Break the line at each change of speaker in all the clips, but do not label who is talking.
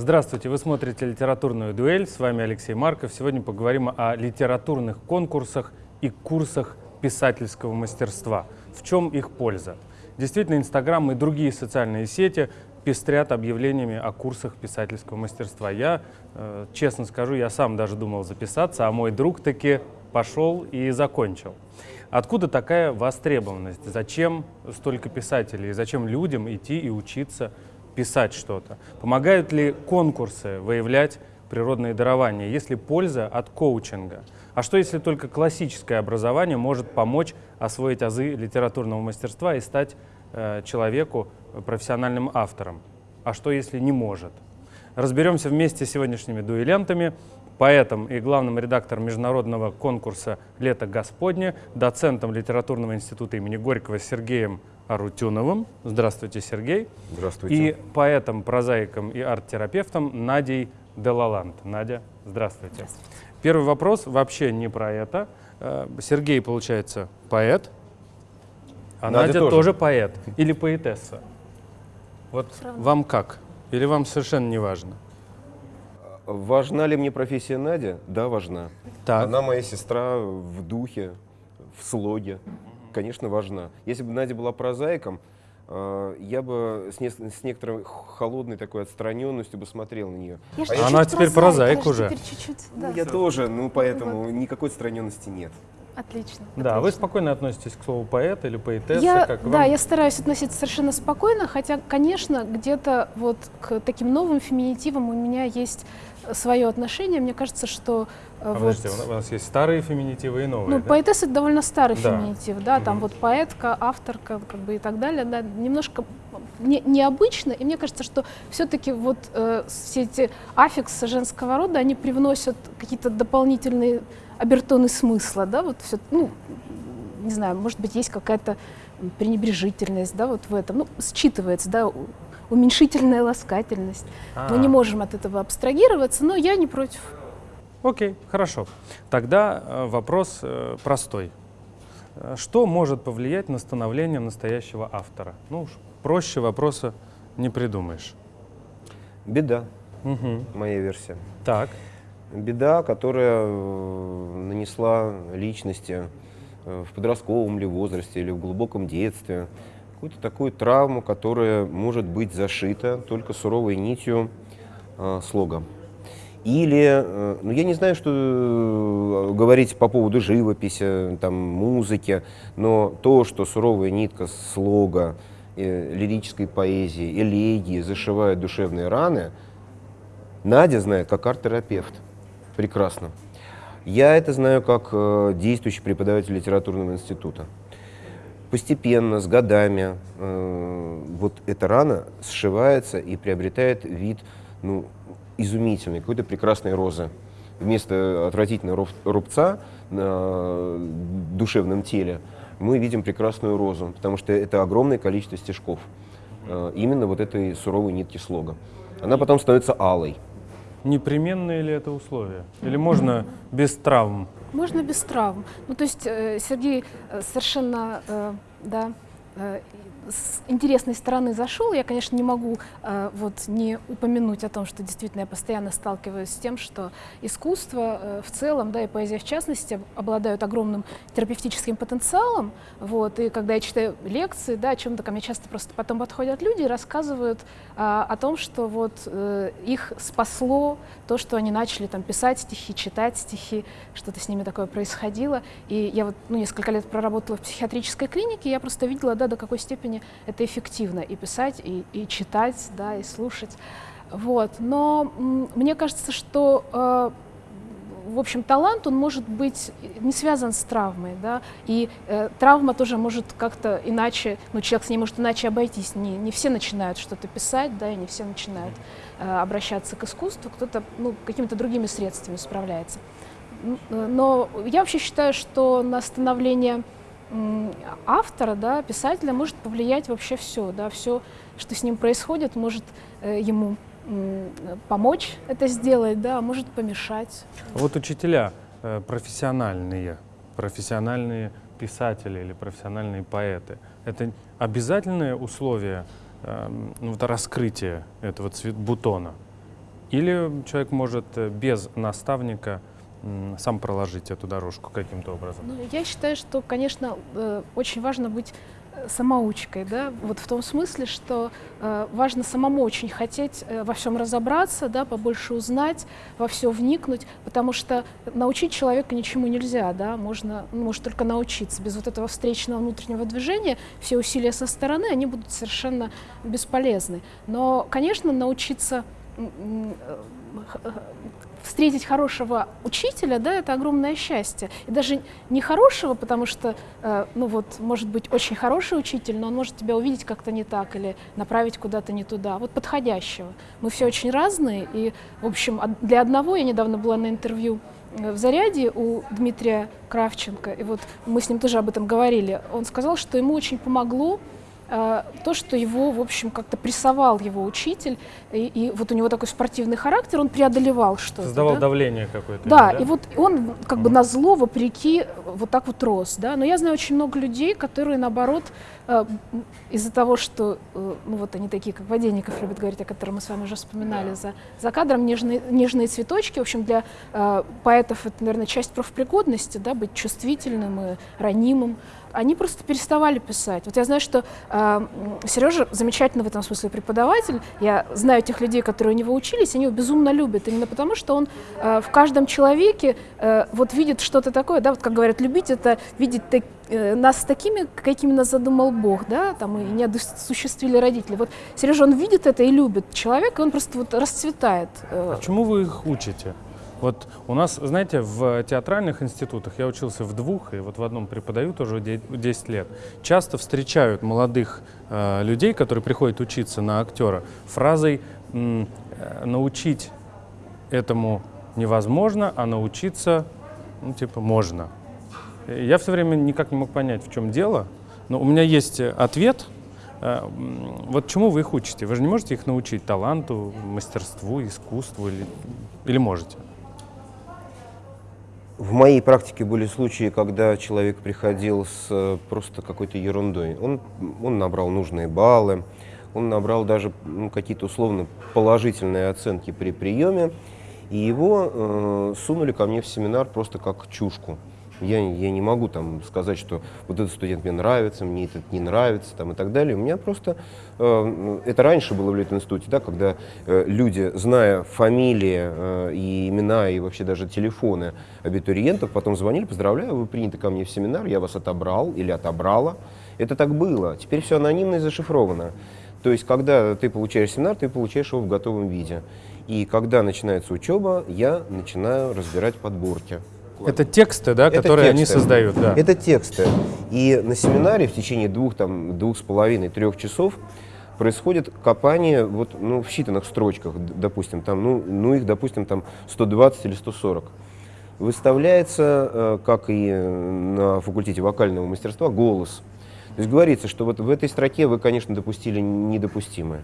Здравствуйте, вы смотрите «Литературную дуэль», с вами Алексей Марков. Сегодня поговорим о литературных конкурсах и курсах писательского мастерства. В чем их польза? Действительно, Инстаграм и другие социальные сети пестрят объявлениями о курсах писательского мастерства. Я, э, честно скажу, я сам даже думал записаться, а мой друг таки пошел и закончил. Откуда такая востребованность? Зачем столько писателей? Зачем людям идти и учиться писать что-то? Помогают ли конкурсы выявлять природные дарования? Есть ли польза от коучинга? А что, если только классическое образование может помочь освоить азы литературного мастерства и стать э, человеку профессиональным автором? А что, если не может? Разберемся вместе с сегодняшними дуэлянтами, поэтом и главным редактором международного конкурса «Лето Господне», доцентом Литературного института имени Горького Сергеем Арутюновым. Здравствуйте, Сергей.
Здравствуйте.
И поэтом, прозаиком и арт-терапевтом Надей Делалант. Надя, здравствуйте. здравствуйте. Первый вопрос вообще не про это. Э, Сергей, получается, поэт, а Надя, Надя тоже. тоже поэт или поэтесса. Вот вам как? Или вам совершенно не важно?
Важна ли мне профессия Надя? Да, важна. Так. Она моя сестра в духе, в слоге конечно, важна. Если бы Надя была прозаиком, э, я бы с, не, с некоторой холодной такой отстраненностью бы смотрел на нее.
Я а она теперь прозаик, уже.
Теперь чуть -чуть, да. ну, я тоже, ну поэтому вот. никакой отстраненности нет.
Отлично.
Да,
отлично.
вы спокойно относитесь к слову поэт или поэтесса?
Я, как да, я стараюсь относиться совершенно спокойно, хотя, конечно, где-то вот к таким новым феминитивам у меня есть свое отношение. Мне кажется, что
а вот, подождите, у нас есть старые феминитивы и новые.
Ну, да? поэтесса это довольно старый да. феминитив, да, там угу. вот поэтка, авторка, как бы и так далее, да, немножко не, необычно, и мне кажется, что все-таки вот э, все эти аффиксы женского рода, они привносят какие-то дополнительные обертоны смысла, да, вот все, ну, не знаю, может быть, есть какая-то пренебрежительность, да, вот в этом, ну, считывается, да, уменьшительная ласкательность. А -а -а. Мы не можем от этого абстрагироваться, но я не против.
Окей, хорошо. Тогда э, вопрос э, простой. Э, что может повлиять на становление настоящего автора? Ну уж проще вопроса не придумаешь.
Беда, угу. моя версия.
Так.
Беда, которая нанесла личности в подростковом ли возрасте или в глубоком детстве какую-то такую травму, которая может быть зашита только суровой нитью э, слога. Или, э, ну я не знаю, что э, говорить по поводу живописи, там, музыки, но то, что суровая нитка слога, э, лирической поэзии, элегии зашивает душевные раны, Надя знает как арт-терапевт. Прекрасно. Я это знаю как э, действующий преподаватель литературного института. Постепенно, с годами, э, вот эта рана сшивается и приобретает вид ну, изумительной, какой-то прекрасной розы. Вместо отвратительного рубца на душевном теле мы видим прекрасную розу, потому что это огромное количество стежков. Э, именно вот этой суровой нитки слога. Она потом становится алой.
Непременное ли это условие? Или можно без травм?
Можно без травм. Ну, то есть э, Сергей э, совершенно, да, с интересной стороны зашел. Я, конечно, не могу э, вот не упомянуть о том, что действительно я постоянно сталкиваюсь с тем, что искусство э, в целом, да, и поэзия в частности, обладают огромным терапевтическим потенциалом. Вот, и когда я читаю лекции, да, о чем-то ко мне часто просто потом подходят люди и рассказывают э, о том, что вот э, их спасло то, что они начали там писать стихи, читать стихи, что-то с ними такое происходило. И я вот ну, несколько лет проработала в психиатрической клинике, я просто видела, да, до какой степени это эффективно и писать, и, и читать, да, и слушать. Вот. Но мне кажется, что э, в общем, талант, он может быть не связан с травмой, да, и э, травма тоже может как-то иначе, ну, человек с ней может иначе обойтись, не, не все начинают что-то писать, да, и не все начинают э, обращаться к искусству, кто-то, ну, какими-то другими средствами справляется. Э, но я вообще считаю, что на становление автора, да, писателя может повлиять вообще все, да, все, что с ним происходит, может э, ему помочь это сделать, да, а может помешать.
Вот учителя э, профессиональные, профессиональные писатели или профессиональные поэты, это обязательное условие э, ну, вот, раскрытия этого цвет бутона? Или человек может э, без наставника сам проложить эту дорожку каким-то образом?
Ну, я считаю, что, конечно, э, очень важно быть самоучкой, да, вот в том смысле, что э, важно самому очень хотеть э, во всем разобраться, да, побольше узнать, во все вникнуть, потому что научить человека ничему нельзя, да, можно, ну, может только научиться. Без вот этого встречного внутреннего движения все усилия со стороны, они будут совершенно бесполезны. Но, конечно, научиться э, встретить хорошего учителя, да, это огромное счастье. И даже не хорошего, потому что, э, ну вот, может быть очень хороший учитель, но он может тебя увидеть как-то не так или направить куда-то не туда. Вот подходящего. Мы все очень разные, и, в общем, для одного, я недавно была на интервью э, в заряде у Дмитрия Кравченко, и вот мы с ним тоже об этом говорили. Он сказал, что ему очень помогло то, что его, в общем, как-то прессовал его учитель, и, и вот у него такой спортивный характер, он преодолевал что-то.
Создавал
да?
давление какое-то.
Да, да, и вот он как бы на зло, вопреки, вот так вот рос, да. Но я знаю очень много людей, которые, наоборот, э, из-за того, что, э, ну вот они такие, как Воденников любит говорить, о котором мы с вами уже вспоминали, за, за кадром нежные, нежные цветочки, в общем, для поэтов это, наверное, часть профпригодности, да, быть чувствительным и ранимым они просто переставали писать. Вот я знаю, что э, Сережа замечательно в этом смысле преподаватель. Я знаю тех людей, которые у него учились, они его безумно любят. Именно потому, что он э, в каждом человеке э, вот видит что-то такое, да, вот как говорят, любить это видеть так, э, нас такими, какими нас задумал Бог, да, там и не осуществили родители. Вот Сережа, он видит это и любит человека, и он просто вот расцветает.
Э. А чему вы их учите? Вот у нас, знаете, в театральных институтах, я учился в двух, и вот в одном преподаю тоже 10 лет, часто встречают молодых э, людей, которые приходят учиться на актера, фразой э, «научить этому невозможно, а научиться, ну, типа, можно». Я все время никак не мог понять, в чем дело, но у меня есть ответ – э, вот чему вы их учите? Вы же не можете их научить таланту, мастерству, искусству или, или можете?
В моей практике были случаи, когда человек приходил с э, просто какой-то ерундой. Он, он набрал нужные баллы, он набрал даже ну, какие-то условно положительные оценки при приеме, и его э, сунули ко мне в семинар просто как чушку. Я, я не могу там сказать, что вот этот студент мне нравится, мне этот не нравится там, и так далее. У меня просто, э, это раньше было в Литинституте, да, когда э, люди, зная фамилии э, и имена, и вообще даже телефоны абитуриентов, потом звонили, поздравляю, вы приняты ко мне в семинар, я вас отобрал или отобрала. Это так было. Теперь все анонимно и зашифровано. То есть, когда ты получаешь семинар, ты получаешь его в готовом виде. И когда начинается учеба, я начинаю разбирать подборки.
Это тексты, да, это которые тексты. они создают, да.
Это тексты. И на семинаре в течение двух, там, двух с половиной, трех часов происходит копание вот, ну, в считанных строчках, допустим, там, ну, ну их, допустим, там 120 или 140. Выставляется, э, как и на факультете вокального мастерства, голос. То есть говорится, что вот в этой строке вы, конечно, допустили недопустимое.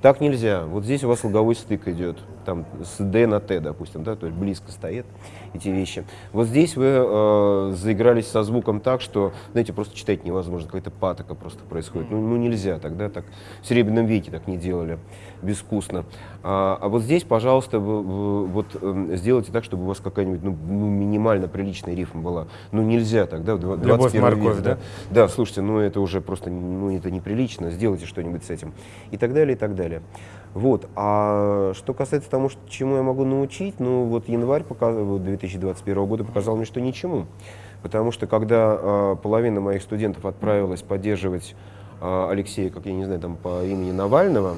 Так нельзя. Вот здесь у вас луговой стык идет, там с D на Т, допустим, да, то есть близко стоят эти вещи. Вот здесь вы э, заигрались со звуком так, что, знаете, просто читать невозможно, какая-то патока просто происходит. Ну, ну нельзя тогда, так в Серебряном веке так не делали, безвкусно. А, а вот здесь, пожалуйста, вы, вы, вот э, сделайте так, чтобы у вас какая-нибудь ну, ну, минимально приличная рифма была. Ну нельзя тогда, в 21
Любовь морковь,
век,
да?
Да, слушайте, ну это уже просто, ну это неприлично, сделайте что-нибудь с этим. И так далее, и так далее. Вот. А что касается того, что, чему я могу научить, ну вот январь показал, 2021 года показал мне, что ничему. Потому что когда э, половина моих студентов отправилась поддерживать э, Алексея, как я не знаю, там по имени Навального,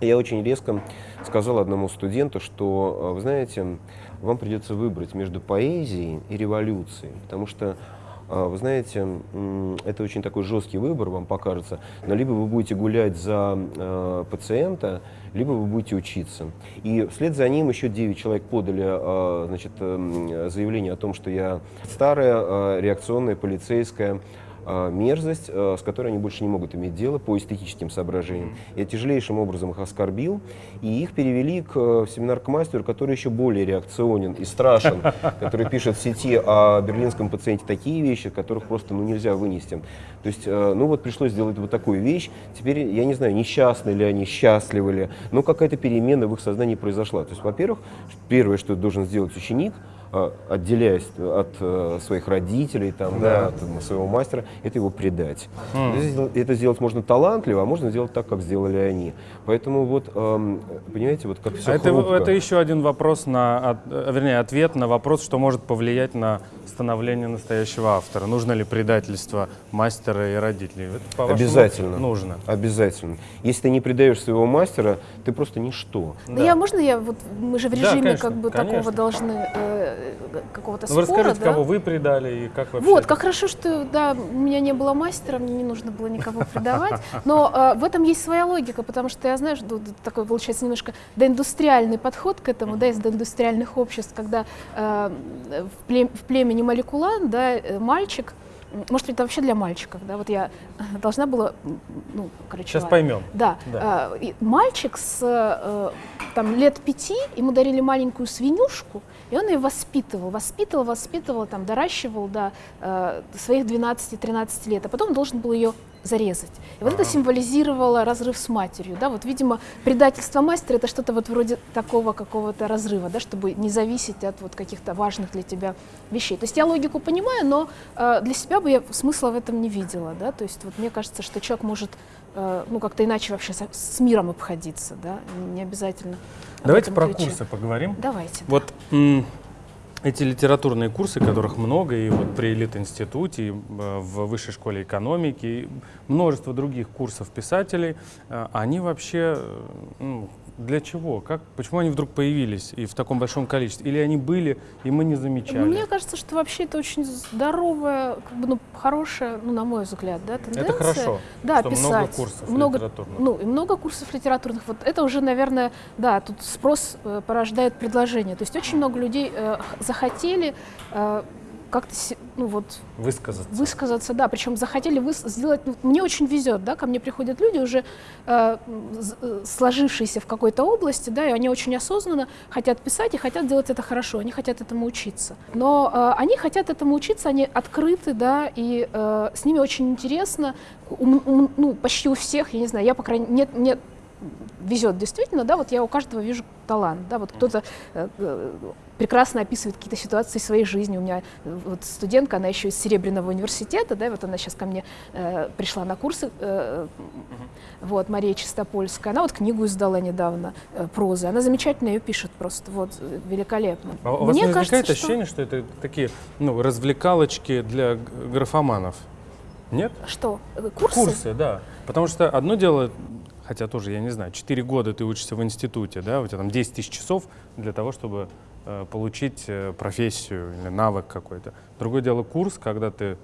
я очень резко сказал одному студенту, что, вы знаете, вам придется выбрать между поэзией и революцией, потому что а, вы знаете, это очень такой жесткий выбор, вам покажется, но либо вы будете гулять за э, пациента, либо вы будете учиться. И вслед за ним еще 9 человек подали э, значит, э, заявление о том, что я старая, э, реакционная, полицейская, а, мерзость, а, с которой они больше не могут иметь дело по эстетическим соображениям. Я тяжелейшим образом их оскорбил, и их перевели к э, семинар к мастеру, который еще более реакционен и страшен, который пишет в сети о берлинском пациенте такие вещи, которых просто ну, нельзя вынести. То есть, э, ну вот пришлось сделать вот такую вещь. Теперь, я не знаю, несчастны ли они, счастливы ли, но какая-то перемена в их сознании произошла. То есть, во-первых, первое, что должен сделать ученик, а, отделяясь от э, своих родителей, там, да. Да, от своего мастера, это его предать. Mm. Это, сделать можно талантливо, а можно сделать так, как сделали они. Поэтому вот, эм, понимаете, вот как все
а это, это еще один вопрос, на, э, вернее, ответ на вопрос, что может повлиять на становление настоящего автора. Нужно ли предательство мастера и родителей?
Это, Обязательно.
Нужно.
Обязательно. Если ты не предаешь своего мастера, ты просто ничто.
Да, да я, можно я, вот мы же в режиме да, конечно, как бы конечно. такого должны... Э, какого-то
ну, спора.
Вы
расскажите,
да?
кого вы предали и как вообще?
Вот, как хорошо, что да, у меня не было мастера, мне не нужно было никого предавать. Но э, в этом есть своя логика, потому что я знаю, что такой получается немножко доиндустриальный подход к этому, да, из доиндустриальных обществ, когда э, в, плем, в племени Маликулан, да, э, мальчик может, это вообще для мальчиков, да? Вот я должна была, ну, короче.
Сейчас поймем.
Да. да. Э, мальчик с э, там лет пяти, ему дарили маленькую свинюшку, и он ее воспитывал, воспитывал, воспитывал, там, доращивал до э, своих 12-13 лет, а потом должен был ее зарезать. И вот это символизировало разрыв с матерью. Да? Вот, видимо, предательство мастера — это что-то вот вроде такого какого-то разрыва, да? чтобы не зависеть от вот каких-то важных для тебя вещей. То есть я логику понимаю, но э, для себя бы я смысла в этом не видела. Да? То есть вот мне кажется, что человек может э, ну, как-то иначе вообще с, с миром обходиться, да? не обязательно.
Давайте про ключе. курсы поговорим.
Давайте.
Вот да эти литературные курсы, которых много, и вот при Элит-институте, и э, в Высшей школе экономики, и множество других курсов писателей, э, они вообще э, ну, для чего? Как, почему они вдруг появились и в таком большом количестве? Или они были, и мы не замечали?
Мне кажется, что вообще это очень здоровая, как бы, ну, хорошая, ну, на мой взгляд, да, тенденция.
Это хорошо,
да,
что
писать.
много курсов
много,
литературных.
Ну, и много курсов литературных. Вот это уже, наверное, да, тут спрос э, порождает предложение. То есть очень много людей э, захотели э, как-то ну вот
высказаться.
Высказаться, да. Причем захотели выс сделать. Ну, мне очень везет, да, ко мне приходят люди уже э, э, сложившиеся в какой-то области, да, и они очень осознанно хотят писать и хотят делать это хорошо. Они хотят этому учиться. Но э, они хотят этому учиться, они открыты, да, и э, с ними очень интересно. У, у, ну почти у всех, я не знаю, я по крайней нет нет везет действительно, да, вот я у каждого вижу талант, да, вот кто-то э, э, прекрасно описывает какие-то ситуации своей жизни. У меня э, вот студентка, она еще из Серебряного университета, да, вот она сейчас ко мне э, пришла на курсы, э, вот, Мария Чистопольская, она вот книгу издала недавно, э, прозы, она замечательно ее пишет просто, вот, э, великолепно.
А у вас Мне не возникает кажется, ощущение, что... что это такие, ну, развлекалочки для графоманов? Нет?
Что? Курсы?
Курсы, да. Потому что одно дело хотя тоже, я не знаю, 4 года ты учишься в институте, да, у тебя там 10 тысяч часов для того, чтобы э, получить э, профессию или навык какой-то. Другое дело курс, когда ты,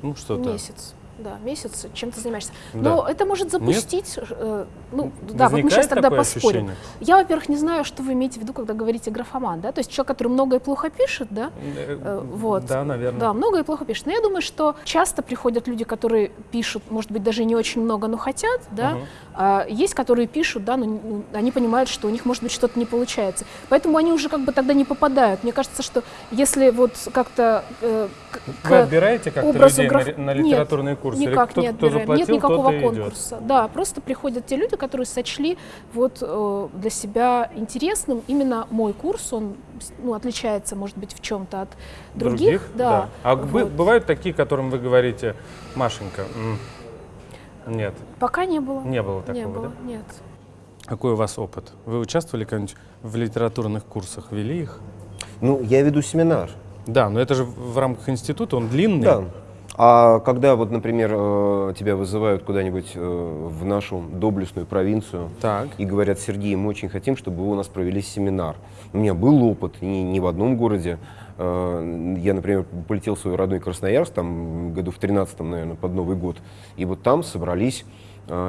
ну, что-то...
Месяц да, месяц, чем ты занимаешься. Но да. это может запустить, э, ну, да, вот мы сейчас тогда поспорим. Ощущение? Я, во-первых, не знаю, что вы имеете в виду, когда говорите графоман, да, то есть человек, который много и плохо пишет, да,
э, э, вот. Да, наверное.
Да, много и плохо пишет. Но я думаю, что часто приходят люди, которые пишут, может быть, даже не очень много, но хотят, да, угу. а есть, которые пишут, да, но они понимают, что у них, может быть, что-то не получается. Поэтому они уже как бы тогда не попадают. Мне кажется, что если вот как-то
э, Вы отбираете как-то людей граф... на, на литературные
Нет,
курсы?
Никак кто, не Кто заплатил, Нет никакого конкурса. Идет. Да, просто приходят те люди, которые сочли вот э, для себя интересным именно мой курс. Он ну, отличается, может быть, в чем-то от других. других? Да. да.
А вот. бывают такие, которым вы говорите, Машенька, нет.
Пока не было.
Не было такого,
не было,
да?
Нет.
Какой у вас опыт? Вы участвовали когда-нибудь в литературных курсах, вели их?
Ну, я веду семинар.
Да, но это же в рамках института, он длинный.
Да. А когда вот, например, э, тебя вызывают куда-нибудь э, в нашу доблестную провинцию так. и говорят, Сергей, мы очень хотим, чтобы вы у нас провели семинар. У меня был опыт не, не в одном городе. Э, я, например, полетел в свой родной Красноярск, там году в 13 наверное, под Новый год, и вот там собрались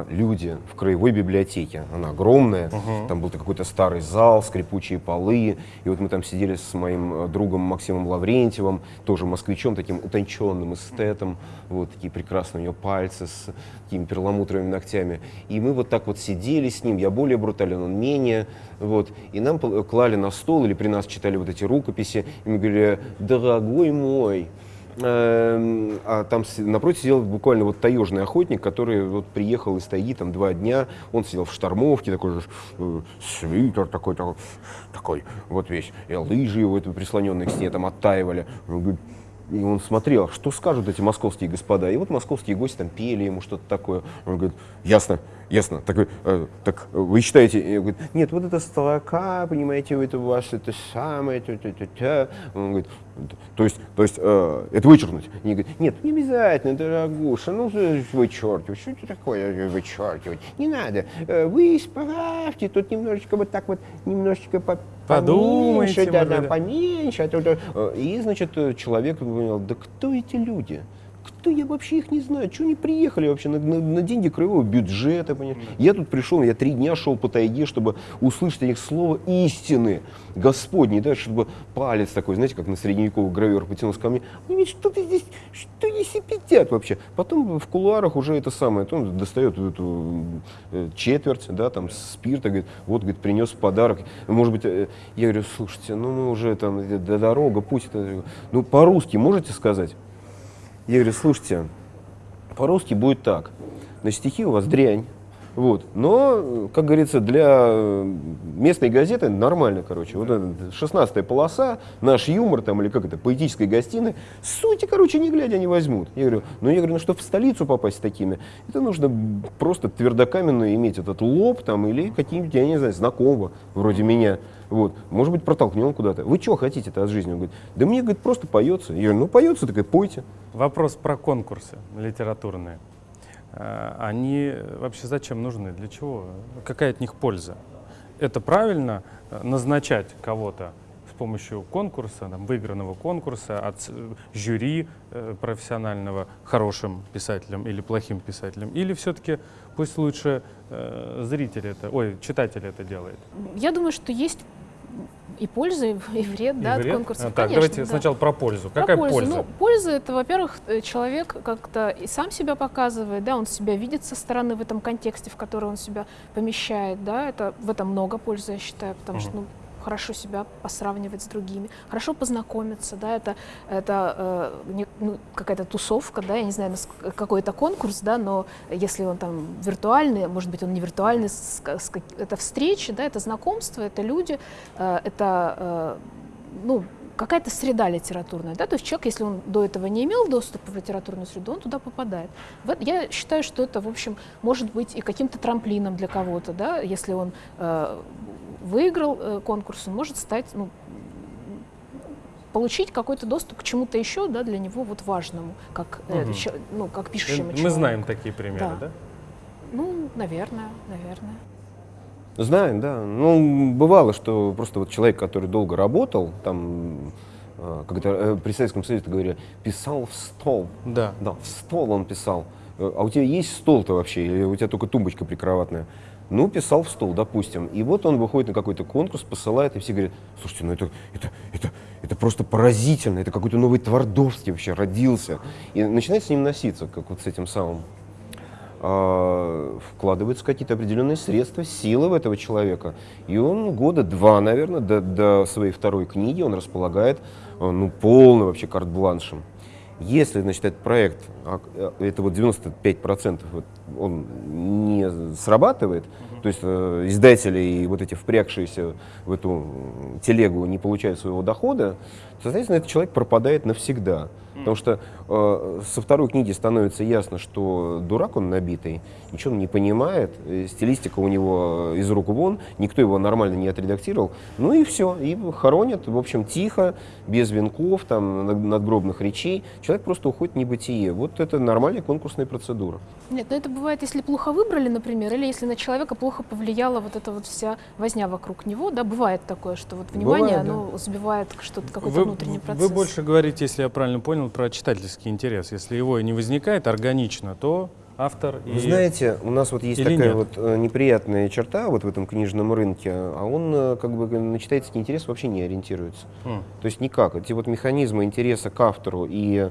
люди в краевой библиотеке. Она огромная,
Мгм.
там был какой-то старый зал, скрипучие полы. И вот мы там сидели с моим э, другом Максимом Лаврентьевым, тоже москвичом, таким утонченным эстетом. Вот такие прекрасные у него пальцы с такими перламутровыми ногтями. И мы вот так вот сидели с ним, я более брутален, он менее. Вот. И нам клали на стол или при нас читали вот эти рукописи. И мы говорили, дорогой мой, А там напротив сидел буквально вот таежный охотник, который вот приехал из тайги там два дня. Он сидел в штормовке, такой же э, свитер такой, такой, такой вот весь. И лыжи его это прислоненные к стене там оттаивали. Он говорит, и он смотрел, что скажут эти московские господа. И вот московские гости там пели ему что-то такое. Он говорит, ясно, ясно. Такой, «Э, так вы считаете? И он говорит, нет, вот эта строка, понимаете, это ваше, это самое, -тя -тя -тя». Он говорит, то есть, то есть э, это вычеркнуть? Они говорят, нет, не обязательно, дорогуша, ну э, вычеркивать, что это такое вычеркивать? Не надо, Э, вы исправьте, тут немножечко вот так вот, немножечко по
Подумайте,
поменьше, да, да, поменьше. а э, И, значит, человек понял, да кто эти люди? Кто я вообще их не знаю? Чего они приехали вообще на, на- на деньги краевого бюджета? понимаешь? Я тут пришел, я три дня шел по тайге, чтобы услышать от них слово истины Господней, да, чтобы палец такой, знаете, как на средневековых гравер потянулся ко мне. Они говорят, что ты здесь, что они сипятят вообще? Потом в кулуарах уже это самое, то он достает эту э, четверть, да, там спирта, говорит, вот, говорит, принес подарок. Может быть, э, я говорю, слушайте, ну мы уже там, э, до дорога, пусть это, ну по-русски можете сказать? Я говорю, слушайте, по-русски будет так. Значит, стихи у вас дрянь. Вот. Но, как говорится, для э, местной газеты нормально, короче. Вот эта 16 полоса, наш юмор там, или как это, поэтической гостиной, сути, короче, не глядя не возьмут. Я говорю, ну я говорю, ну чтобы в столицу попасть такими, это нужно просто твердокаменно иметь этот лоб там, или какие-нибудь, я не знаю, знакомого, вроде меня. Вот. Может быть, протолкнем куда-то. Вы что хотите-то от жизни? Он говорит, да мне, говорит, просто поется. Я говорю, ну поется, так и пойте.
Вопрос про конкурсы литературные. Э, Они вообще зачем нужны? Для чего? Какая от них польза? Это правильно э, назначать кого-то с помощью конкурса, там, выигранного конкурса от с- жюри э, профессионального хорошим писателем или плохим писателем? Или все-таки пусть лучше э, зритель это, ой, читатель это делает?
Я думаю, что есть и польза, и и вред, да,
И
от
вред?
конкурсов.
А, так,
Конечно,
давайте
да.
сначала про пользу.
Про
Какая
пользу.
польза?
Ну, польза это, во-первых, э, человек как-то и сам себя показывает, да, он себя видит со стороны в этом контексте, в который он себя помещает, да, это в этом много пользы, я считаю, потому что,
Мгм.
ну, хорошо себя посравнивать с другими, хорошо познакомиться, да, это, это э, ну, какая-то тусовка, да, я не знаю, какой это конкурс, да, но если он там виртуальный, может быть, он не виртуальный, это встречи, да, это знакомство, это люди, э, это, э, ну, какая-то среда литературная, да, то есть человек, если он до этого не имел доступа в литературную среду, он туда попадает. В эт- я считаю, что это, в общем, может быть и каким-то трамплином для кого-то, да, если он э, выиграл э, конкурс, он может стать, ну, получить какой-то доступ к чему-то еще, да, для него вот важному, как, э, чё- ну, как
Мы
пишущему
мы
человеку.
знаем такие примеры,
Да.
да?
Ну, наверное, наверное.
Знаем, да. Ну, бывало, что просто вот человек, который долго работал, там, э, как это э, при Советском Союзе это говорили, писал в стол.
Да.
Да, в стол он писал. А у тебя есть стол-то вообще? Или у тебя только тумбочка прикроватная? Ну, писал в стол, допустим. И вот он выходит на какой-то конкурс, посылает, и все говорят, слушайте, ну это, это, это, это просто поразительно, это какой-то новый Твардовский вообще родился. И начинает с ним носиться, как вот с этим самым. А, вкладываются какие-то определенные средства, силы в этого человека. И он года два, наверное, до, до своей второй книги он располагает э, ну, полным вообще карт-бланшем. Если, значит, этот проект, а, это вот 95% вот, он срабатывает, то есть э, издатели и вот эти впрягшиеся в эту телегу не получают своего дохода, то, соответственно, этот человек пропадает навсегда. Потому что э, со второй книги становится ясно, что дурак он набитый, ничего он не понимает, э, стилистика у него э, из рук вон, никто его нормально не отредактировал. Ну и все, и хоронят, в общем, тихо, без венков, там, над- надгробных речей. Человек просто уходит в небытие. Вот это нормальная конкурсная процедура.
Нет, но это бывает, если плохо выбрали, например, или если на человека плохо повлияла вот эта вот вся возня вокруг него, да, бывает такое, что вот внимание,
Бывает, да.
оно сбивает что-то, какой-то
Вы,
внутренний процесс.
вы больше говорите, если я правильно понял, про читательский интерес. Если его и не возникает органично, то автор.
Вы
и...
знаете, у нас вот есть
Или
такая
нет?
вот э, неприятная черта вот в этом книжном рынке, а он э, как бы на читательский интерес вообще не ориентируется.
М.
То есть никак. Эти вот механизмы интереса к автору и э,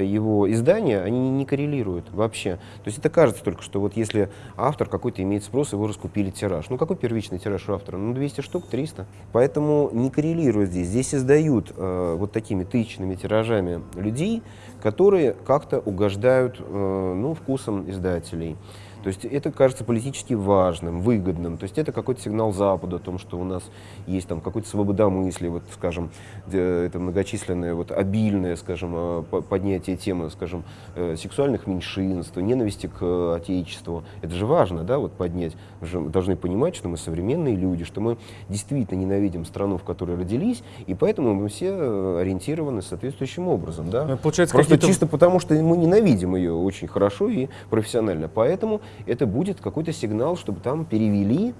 его издания, они не коррелируют вообще. То есть это кажется только, что вот если автор какой-то имеет спрос, его раскупили тираж. Ну какой первичный тираж у автора? Ну 200 штук, 300. Поэтому не коррелирует здесь. Здесь издают э, вот такими тысячными тиражами людей, которые как-то угождают э, ну, вкусом издателей. То есть это кажется политически важным, выгодным. То есть это какой-то сигнал Западу о том, что у нас есть там какой-то свободомыслие, вот, скажем, э, это многочисленное, вот, обильное, скажем, э, по- поднятие темы, скажем, э, сексуальных меньшинств, ненависти к Отечеству. Это же важно, да, вот поднять. Мы же должны понимать, что мы современные люди, что мы действительно ненавидим страну, в которой родились, и поэтому мы все ориентированы соответствующим образом, да.
Ну, Получается,
Просто чисто потому, что мы ненавидим ее очень хорошо и профессионально. Поэтому это будет какой-то сигнал, чтобы там перевели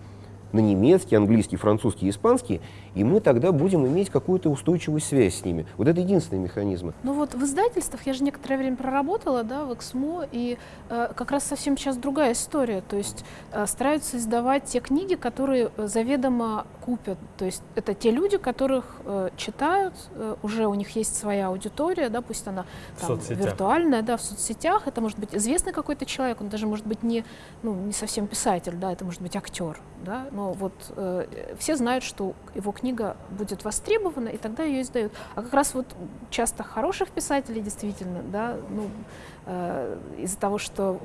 на немецкий, английский, французский, испанский, и мы тогда будем иметь какую-то устойчивую связь с ними. Вот это единственные механизмы.
Ну вот в издательствах я же некоторое время проработала, да, в Эксмо, и э, как раз совсем сейчас другая история. То есть э, стараются издавать те книги, которые э, заведомо купят. То есть это те люди, которых э, читают, э, уже у них есть своя аудитория, да, пусть она там, виртуальная, да, в соцсетях. Это может быть известный какой-то человек, он даже может быть не, ну, не совсем писатель, да, это может быть актер, да, но вот э, все знают, что его книга будет востребована, и тогда ее издают. А как раз вот часто хороших писателей действительно, да, ну, э, из-за того, что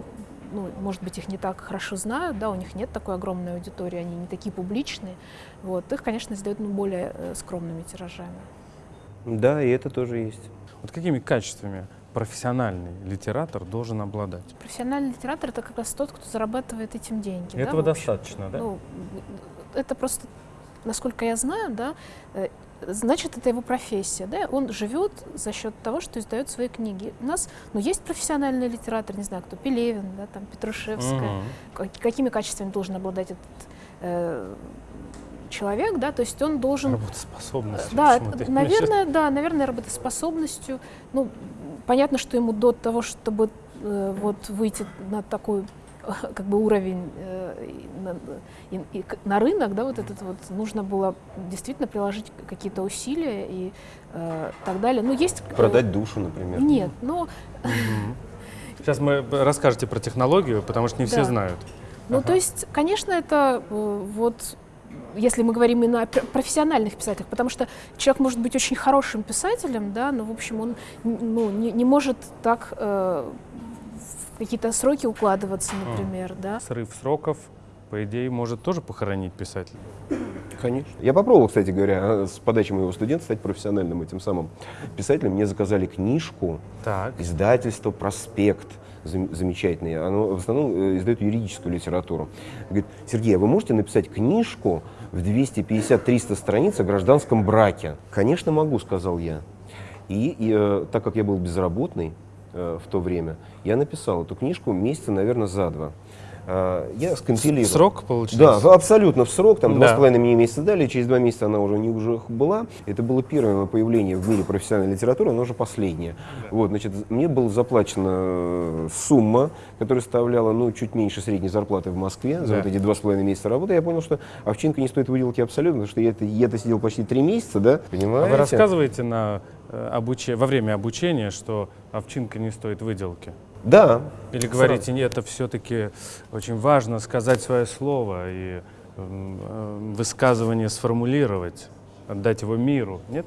ну, может быть, их не так хорошо знают, да, у них нет такой огромной аудитории, они не такие публичные, вот, их, конечно, издают ну, более э, скромными тиражами.
Да, и это тоже есть.
Вот какими качествами профессиональный литератор должен обладать?
Профессиональный литератор — это как раз тот, кто зарабатывает этим деньги. да,
Этого
общем.
достаточно, да?
Ну, это просто, насколько я знаю, да, э, значит, это его профессия, да, он живет за счет того, что издает свои книги. У нас, ну, есть профессиональный литератор, не знаю, кто, Пелевин, да, там, Петрушевская. Как- какими качествами должен обладать этот э, человек, да, то есть он должен...
Работоспособность.
Да,
почему-то.
это, наверное, да, наверное, работоспособностью. Ну, понятно, что ему до того, чтобы э, вот выйти на такой как бы уровень э, на, и- и на рынок, да, вот этот вот, нужно было действительно приложить какие-то усилия и э, так далее. Ну, есть... э,
Продать душу, например.
Нет, но,
Мгм. Сейчас мы расскажете про технологию, потому что не все знают.
ну,
Ага.
то есть, конечно, это э, вот если мы говорим именно о пр- профессиональных писателях, потому что человек может быть очень хорошим писателем, да, но, в общем, он ну, не, не может так э, в какие-то сроки укладываться, например, да.
Срыв сроков, по идее, может тоже похоронить писателя.
Конечно. Я попробовал, кстати говоря, с подачи моего студента стать профессиональным этим самым писателем. Мне заказали книжку,
Так.
издательство «Проспект». Зам- Замечательное. Оно в основном э, издает юридическую литературу. Говорит, Сергей, а вы можете написать книжку в 250-300 страниц о гражданском браке? Конечно, могу, сказал я. И, и, э, так как я был безработный э, в то время, я написал эту книжку месяца, наверное, за два. Э, я скомпилировал.
Срок получился?
Да, абсолютно в срок, там два
Да.
с половиной мне месяца дали, через два месяца она уже не уже была. Это было первое появление в мире профессиональной литературы, оно уже последнее. Вот, значит, мне была заплачена э, сумма, которая составляла, ну, чуть меньше средней зарплаты в Москве за
Да.
вот эти два с половиной месяца работы. Я понял, что овчинка не стоит выделки абсолютно, потому что я это, я это сидел почти три месяца, да,
А
понимаете?
вы рассказываете на, э, обуче- во время обучения, что овчинка не стоит выделки?
Да.
Или
Сразу.
говорите, нет, это все-таки очень важно сказать свое слово и э, высказывание сформулировать, отдать его миру, нет?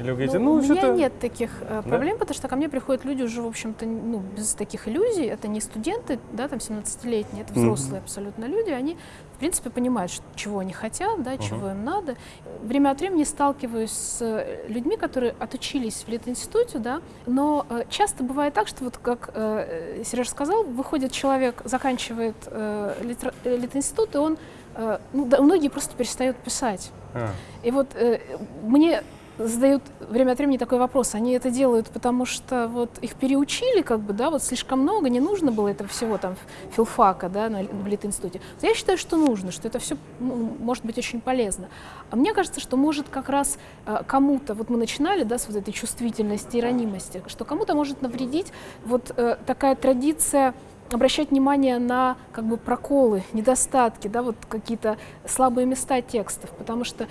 Или вы говорите, ну,
у меня нет таких э, проблем, потому что ко мне приходят люди уже, в общем-то, ну, без таких иллюзий. Это не студенты, да, там 17-летние, это взрослые абсолютно люди. Они, принципе, понимают, чего они хотят, да, чего им надо. Время от времени сталкиваюсь с э, людьми, которые отучились в Литинституте, да, но э, часто бывает так, что вот как э, Сереж сказал, выходит человек, заканчивает э, э, Литинститут, и он, э, ну, да, многие просто перестают писать.
А,
И вот э, мне задают время от времени такой вопрос. Они это делают, потому что вот их переучили, как бы, да, вот слишком много, не нужно было этого всего там филфака, да, на, в Литинституте. Я считаю, что нужно, что это все может быть очень полезно. А мне кажется, что может как раз э, кому-то, вот мы начинали, да, с вот этой чувствительности и ранимости, что кому-то может навредить вот э, такая традиция обращать внимание на как бы проколы, недостатки, да, вот какие-то слабые места текстов, потому что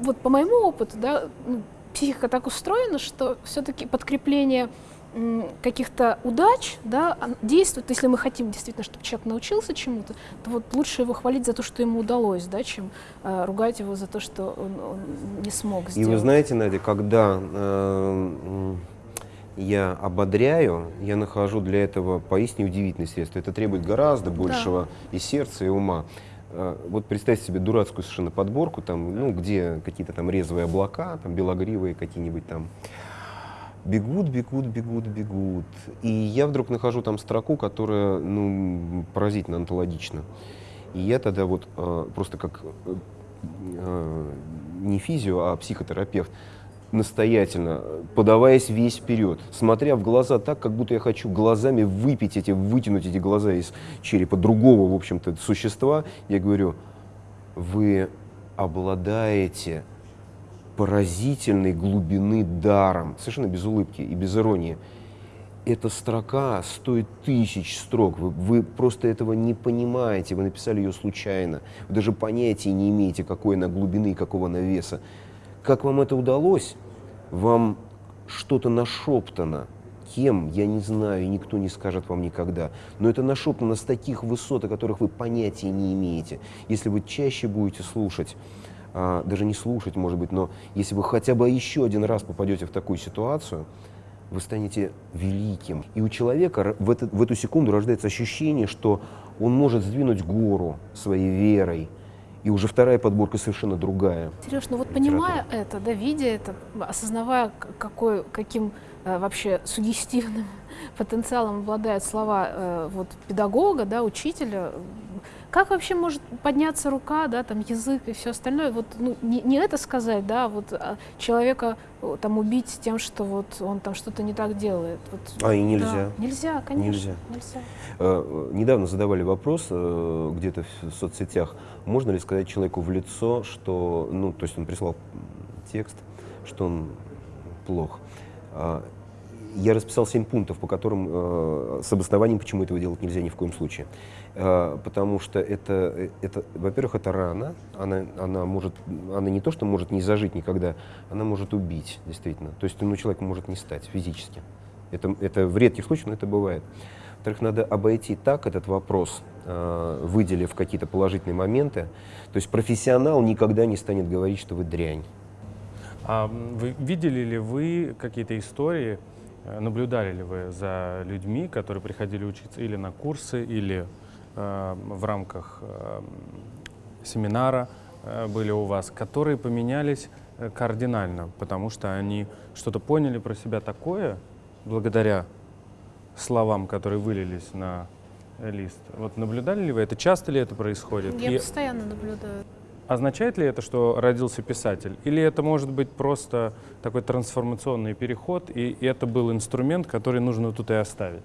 вот по моему опыту, да, ну, психика так устроена, что все-таки подкрепление каких-то удач да, действует, если мы хотим действительно, чтобы человек научился чему-то, то вот лучше его хвалить за то, что ему удалось, да, чем э, ругать его за то, что он, он не смог сделать.
И вы знаете, Надя, когда э, я ободряю, я нахожу для этого поистине удивительные средства. Это требует гораздо большего да. и сердца, и ума. Э, вот представьте себе дурацкую совершенно подборку, там, ну, где какие-то там резвые облака, там белогривые какие-нибудь там, бегут, бегут, бегут, бегут. И я вдруг нахожу там строку, которая ну, поразительно антологична. И я тогда вот э, просто как э, э, не физио, а психотерапевт, настоятельно, подаваясь весь вперед, смотря в глаза так, как будто я хочу глазами выпить эти, вытянуть эти глаза из черепа другого, в общем-то, существа, я говорю, вы обладаете поразительной глубины даром, совершенно без улыбки и без иронии. Эта строка стоит тысяч строк, вы, вы просто этого не понимаете, вы написали ее случайно, вы даже понятия не имеете, какой она глубины и какого она веса. Как вам это удалось? Вам что-то нашептано, кем, я не знаю, никто не скажет вам никогда. Но это нашептано с таких высот, о которых вы понятия не имеете. Если вы чаще будете слушать а, даже не слушать, может быть, но если вы хотя бы еще один раз попадете в такую ситуацию, вы станете великим. И у человека в, это, в эту секунду рождается ощущение, что он может сдвинуть гору своей верой, и уже вторая подборка совершенно другая.
Сереж, ну вот понимая это, да, видя это, осознавая, какой, каким э, вообще сугестивным потенциалом обладают слова э, вот, педагога, да, учителя, как вообще может подняться рука, да, там язык и все остальное? Вот ну, не, не это сказать, да, вот а человека там убить тем, что вот он там что-то не так делает. Вот,
а и нельзя.
Да, нельзя, конечно. Нельзя. нельзя.
Э, недавно задавали вопрос э, где-то в соцсетях, можно ли сказать человеку в лицо, что, ну, то есть он прислал текст, что он плох. Я расписал семь пунктов, по которым э, с обоснованием, почему этого делать нельзя ни в коем случае. Э, потому что это, это во-первых, это рана, она, она может, она не то, что может не зажить никогда, она может убить, действительно. То есть, ну, человек может не стать физически. Это, это в редких случаях, но это бывает. Во-вторых, надо обойти так этот вопрос, э, выделив какие-то положительные моменты. То есть профессионал никогда не станет говорить, что вы дрянь.
А вы, видели ли вы какие-то истории, Э, наблюдали ли вы за людьми, которые приходили учиться или на курсы, или э, в рамках э, семинара э, были у вас, которые поменялись э, кардинально, потому что они что-то поняли про себя такое, благодаря словам, которые вылились на лист. Вот наблюдали ли вы это? Часто ли это происходит?
Я И... постоянно наблюдаю.
Означает ли это, что родился писатель? Или это может быть просто такой трансформационный переход, и это был инструмент, который нужно тут и оставить?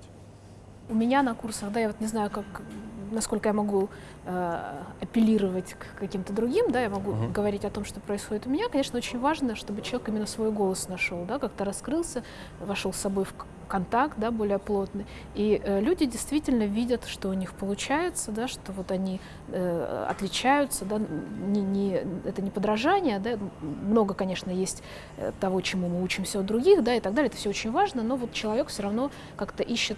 У меня на курсах, да, я вот не знаю, как, насколько я могу э, апеллировать к каким-то другим, да, я могу uh-huh. говорить о том, что происходит у меня. Конечно, очень важно, чтобы человек именно свой голос нашел, да, как-то раскрылся, вошел с собой в контакт, да, более плотный. И э, люди действительно видят, что у них получается, да, что вот они э, отличаются, да, не, не, это не подражание, да, много, конечно, есть э, того, чему мы учимся у других, да, и так далее, это все очень важно, но вот человек все равно как-то ищет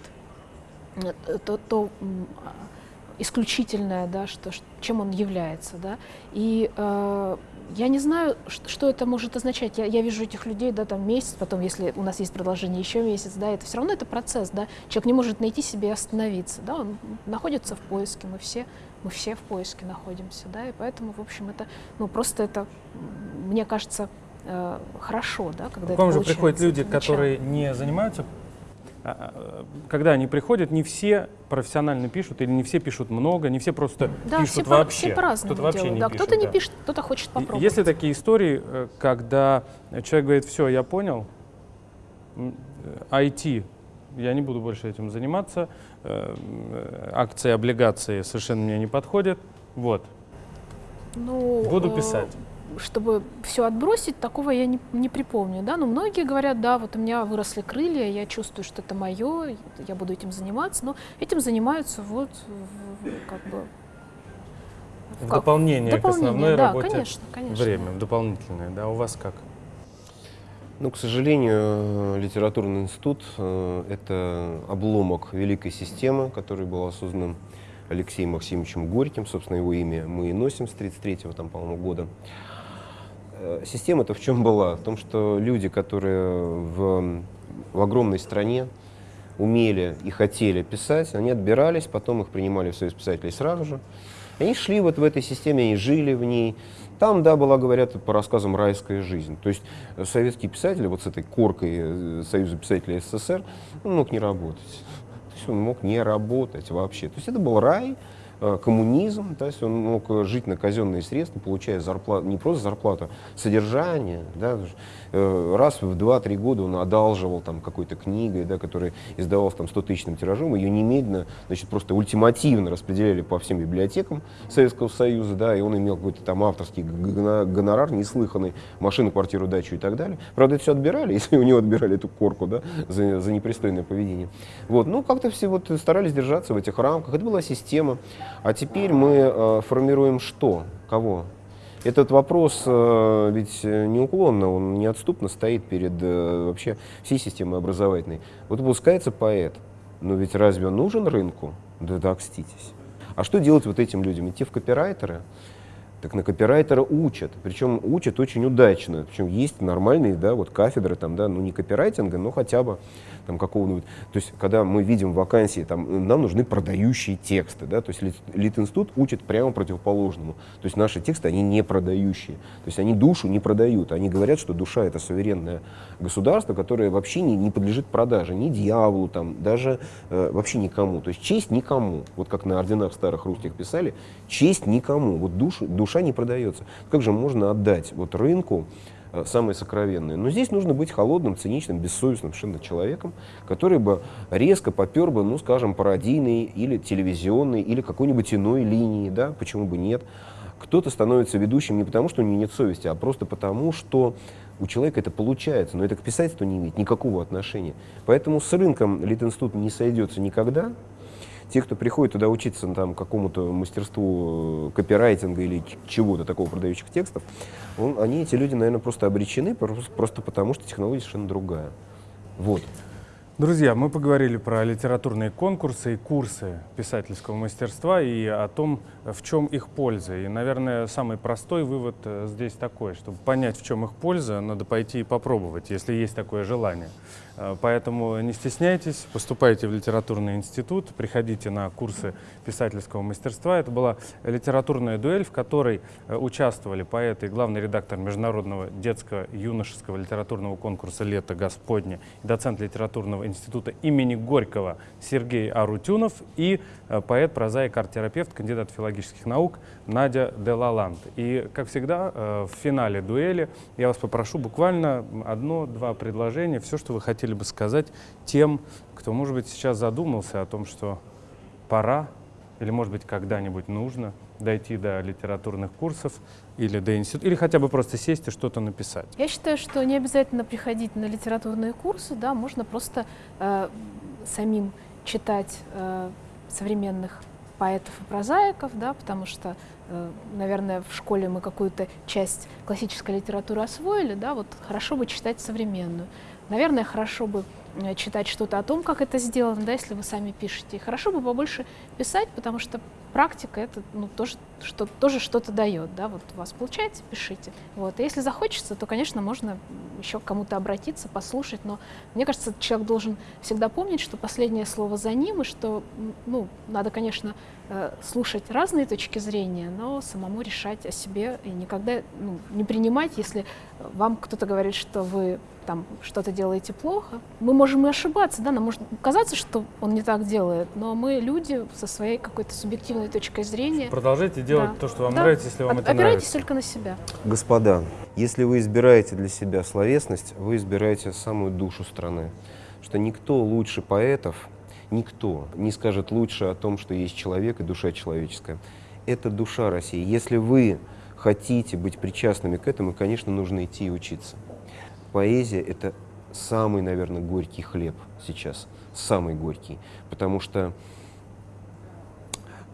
э, то, то исключительное, да, что, чем он является. Да? И э, я не знаю, что это может означать. Я, я вижу этих людей, да, там месяц, потом, если у нас есть продолжение, еще месяц, да, это все равно это процесс, да. Человек не может найти себе и остановиться, да, он находится в поиске, мы все, мы все в поиске находимся, да, и поэтому, в общем, это, ну, просто это, мне кажется, э, хорошо, да, когда
К вам же приходят люди, которые не занимаются когда они приходят, не все профессионально пишут или не все пишут много, не все просто
да,
пишут
все
вообще.
Все по-разному
кто-то вообще
не
да,
Кто-то не пишет, кто-то хочет попробовать.
Есть ли такие истории, э, когда человек говорит, все, я понял, IT, я не буду больше этим заниматься, э, акции, облигации совершенно мне не подходят, вот,
ну,
буду писать.
Чтобы все отбросить, такого я не, не припомню. Да? Но многие говорят, да, вот у меня выросли крылья, я чувствую, что это мое, я буду этим заниматься. Но этим занимаются вот как бы
в как? дополнение,
дополнение
к основной
да,
работе
конечно, конечно.
время, дополнительное. Да, у вас как?
Ну, к сожалению, литературный институт э, — это обломок великой системы, который был создан Алексеем Максимовичем Горьким, собственно, его имя мы и носим с 33-го, там, по-моему, года. Э, система-то в чем была? В том, что люди, которые в, в огромной стране умели и хотели писать, они отбирались, потом их принимали в Союз писателей сразу же. Они шли вот в этой системе, они жили в ней, там, да, была, говорят, по рассказам райская жизнь. То есть советские писатели вот с этой коркой э, Союза писателей СССР он мог не работать. То есть он мог не работать вообще. То есть это был рай, коммунизм, то есть он мог э, жить на казенные средства, получая зарплату, не просто зарплату, содержание, да, э, раз в 2-3 года он одалживал там какой-то книгой, да, которая издавалась там 100 тысячным тиражом, ее немедленно, значит, просто ультимативно распределяли по всем библиотекам Советского Союза, да, и он имел какой-то там авторский гонорар, неслыханный, машину, квартиру, дачу и так далее. Правда, это все отбирали, если у него отбирали эту корку, да, за, за непристойное поведение. Вот, ну, как-то все вот старались держаться в этих рамках, это была система. А теперь мы э, формируем что? Кого? Этот вопрос э, ведь неуклонно, он неотступно стоит перед э, вообще всей системой образовательной. Вот выпускается поэт, но ведь разве он нужен рынку? Да да, окститесь. А что делать вот этим людям? Идти в копирайтеры? Так на копирайтера учат, причем учат очень удачно. Причем есть нормальные, да, вот кафедры там, да, ну не копирайтинга, но хотя бы там какого-нибудь. То есть, когда мы видим вакансии, там, нам нужны продающие тексты, да, то есть Литинститут учит прямо противоположному. То есть наши тексты, они не продающие. То есть они душу не продают. Они говорят, что душа — это суверенное государство, которое вообще не, не подлежит продаже, ни дьяволу, там, даже э, вообще никому. То есть честь никому. Вот как на орденах старых русских писали, честь никому. Вот душу, душа не продается. Как же можно отдать вот рынку Э, самые сокровенные. Но здесь нужно быть холодным, циничным, бессовестным совершенно человеком, который бы резко попер бы, ну, скажем, пародийной или телевизионной, или какой-нибудь иной линии, да, почему бы нет. Кто-то становится ведущим не потому, что у него нет совести, а просто потому, что у человека это получается, но это к писательству не имеет никакого отношения. Поэтому с рынком Литинститут не сойдется никогда, те, кто приходит туда учиться там, какому-то мастерству э, копирайтинга или чего-то такого продающих текстов, он, они, эти люди, наверное, просто обречены, просто, просто потому что технология совершенно другая. Вот.
Друзья, мы поговорили про литературные конкурсы и курсы писательского мастерства и о том, в чем их польза. И, наверное, самый простой вывод э, здесь такой, чтобы понять, в чем их польза, надо пойти и попробовать, если есть такое желание. Э, поэтому не стесняйтесь, поступайте в литературный институт, приходите на курсы писательского мастерства. Это была литературная дуэль, в которой э, участвовали поэты и главный редактор Международного детского юношеского литературного конкурса «Лето Господне» доцент литературного института имени Горького Сергей Арутюнов и э, поэт, прозаик, арт-терапевт, кандидат филологических наук Надя Делаланд. И, как всегда, в финале дуэли я вас попрошу буквально одно-два предложения, все, что вы хотели бы сказать тем, кто, может быть, сейчас задумался о том, что пора или, может быть, когда-нибудь нужно дойти до литературных курсов или до института, или хотя бы просто сесть и что-то написать?
Я считаю, что не обязательно приходить на литературные курсы, да, можно просто э, самим читать э, современных поэтов и прозаиков, да, потому что, э, наверное, в школе мы какую-то часть классической литературы освоили, да, вот хорошо бы читать современную. Наверное, хорошо бы э, читать что-то о том, как это сделано, да, если вы сами пишете. хорошо бы побольше писать, потому что практика это ну, тоже, что, тоже что-то дает. Да? Вот у вас получается, пишите. Вот. И если захочется, то, конечно, можно еще к кому-то обратиться, послушать. Но мне кажется, человек должен всегда помнить, что последнее слово за ним, и что ну, надо, конечно, слушать разные точки зрения, но самому решать о себе и никогда ну, не принимать, если вам кто-то говорит, что вы там что-то делаете плохо. Мы можем и ошибаться, да, нам может казаться, что он не так делает, но мы люди со своей какой-то субъективной точкой зрения.
Продолжайте делать да. то, что вам да. нравится, если вам От, это
опирайтесь
нравится.
только на себя.
Господа, если вы избираете для себя словесность, вы избираете самую душу страны. Что никто лучше поэтов, никто не скажет лучше о том, что есть человек и душа человеческая. Это душа России. Если вы хотите быть причастными к этому, конечно, нужно идти и учиться. Поэзия — это самый, наверное, горький хлеб сейчас, самый горький, потому что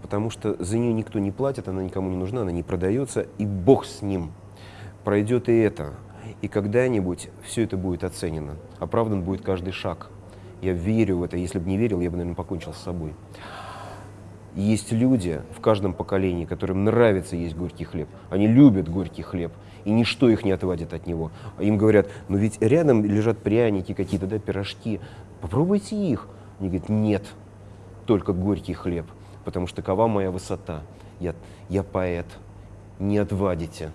потому что за нее никто не платит, она никому не нужна, она не продается, и Бог с ним. Пройдет и это. И когда-нибудь все это будет оценено. Оправдан будет каждый шаг. Я верю в это. Если бы не верил, я бы, наверное, покончил с собой. Есть люди в каждом поколении, которым нравится есть горький хлеб. Они любят горький хлеб, и ничто их не отводит от него. Им говорят, ну ведь рядом лежат пряники какие-то, да, пирожки, попробуйте их. Они говорят, нет, только горький хлеб, потому что такова моя высота. Я, я поэт, не отвадите.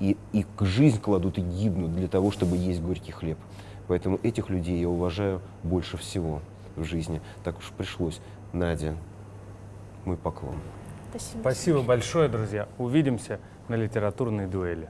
И, и жизнь кладут и гибнут для того, чтобы есть горький хлеб. Поэтому этих людей я уважаю больше всего в жизни. Так уж пришлось. Надя, мой поклон.
Спасибо.
Спасибо большое, друзья. Увидимся на литературной дуэли.